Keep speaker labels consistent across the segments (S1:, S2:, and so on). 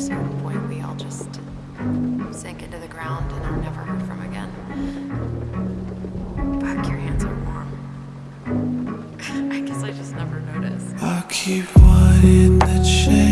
S1: certain point we all just sink into the ground and are never heard from again. Fuck, your hands are warm. I guess I just never noticed.
S2: I keep in the chamber,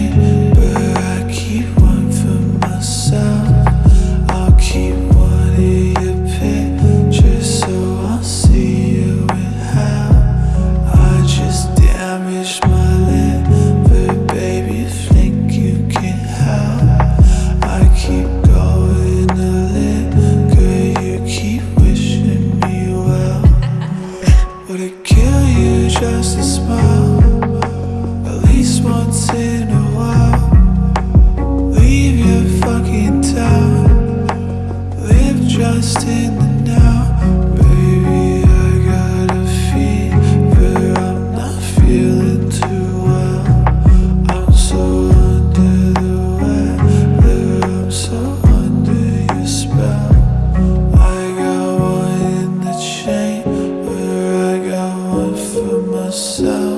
S2: you just to smile? At least once in a while Leave your fucking town Live just in yourself.